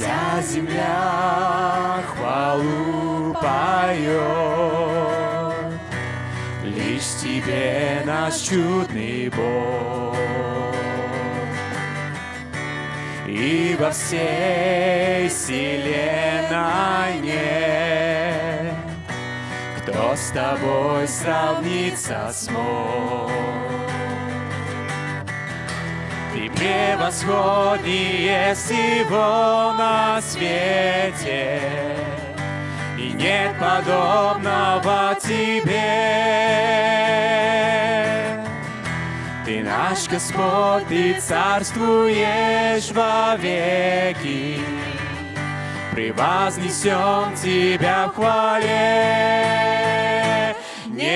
Вся земля хвалу поет, Лишь Тебе наш чудный Бог. И во всей вселенной нет, Кто с Тобой сравниться смог. Ты превосходнее всего на свете, И нет подобного Тебе. Ты наш Господь, Ты царствуешь вовеки, Превознесем Тебя в хвале.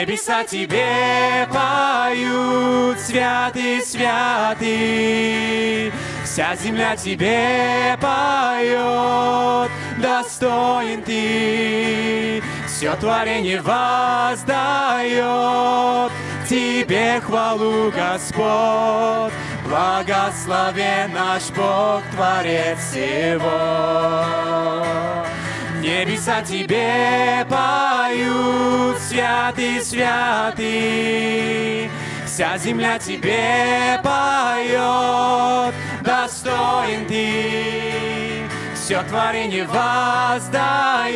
Небеса Тебе поют, святый, святый. Вся земля Тебе поет, достоин Ты. Все творение воздает Тебе хвалу, Господь. Благословен наш Бог, Творец всего. Небеса Тебе поют, святый, святый. Вся земля Тебе поет, достоин Ты. Все творение воздает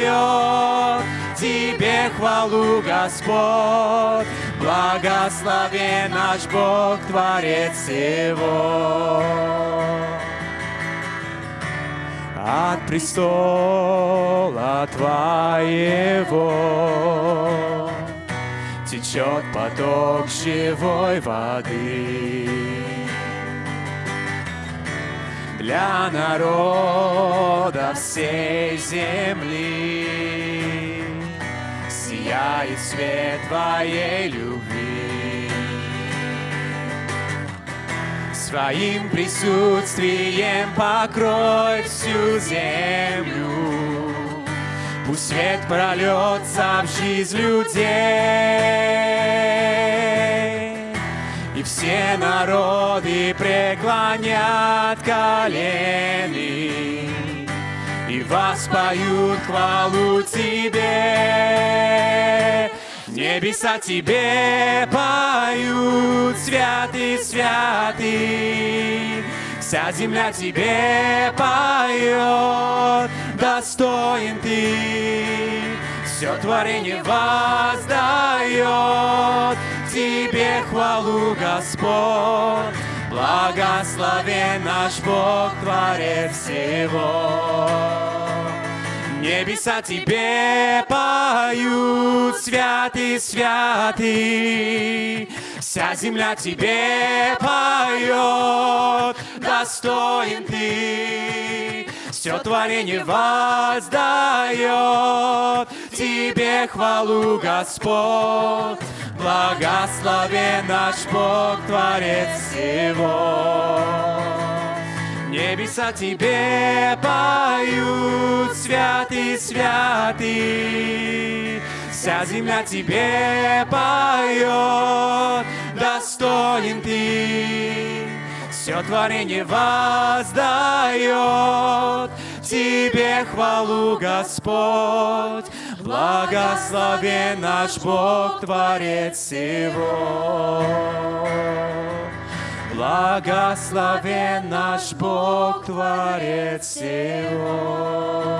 Тебе хвалу, Господь. Благословен наш Бог, Творец всего. От престола Твоего течет поток живой воды. Для народа всей земли сияет свет Твоей любви. Своим присутствием покрой всю землю. Пусть свет прольется в жизнь людей. И все народы преклонят колени И воспоют хвалу Тебе. Небеса Тебе поют, святый, святый. Вся земля Тебе поет, достоин Ты. Все творение воздает Тебе хвалу, Господь. Благословен наш Бог, Творец всего. Небеса Тебе поют, святый, святый. Вся земля Тебе поет, достоин Ты. Все творение воздает Тебе хвалу, Господь. Благословен наш Бог, Творец всего. Небеса Тебе поют, святый, святый. Вся земля Тебе поет, достоин Ты. Все творение воздает Тебе хвалу, Господь. Благословен наш Бог, Творец всего. Благословен наш Бог, Творец всего.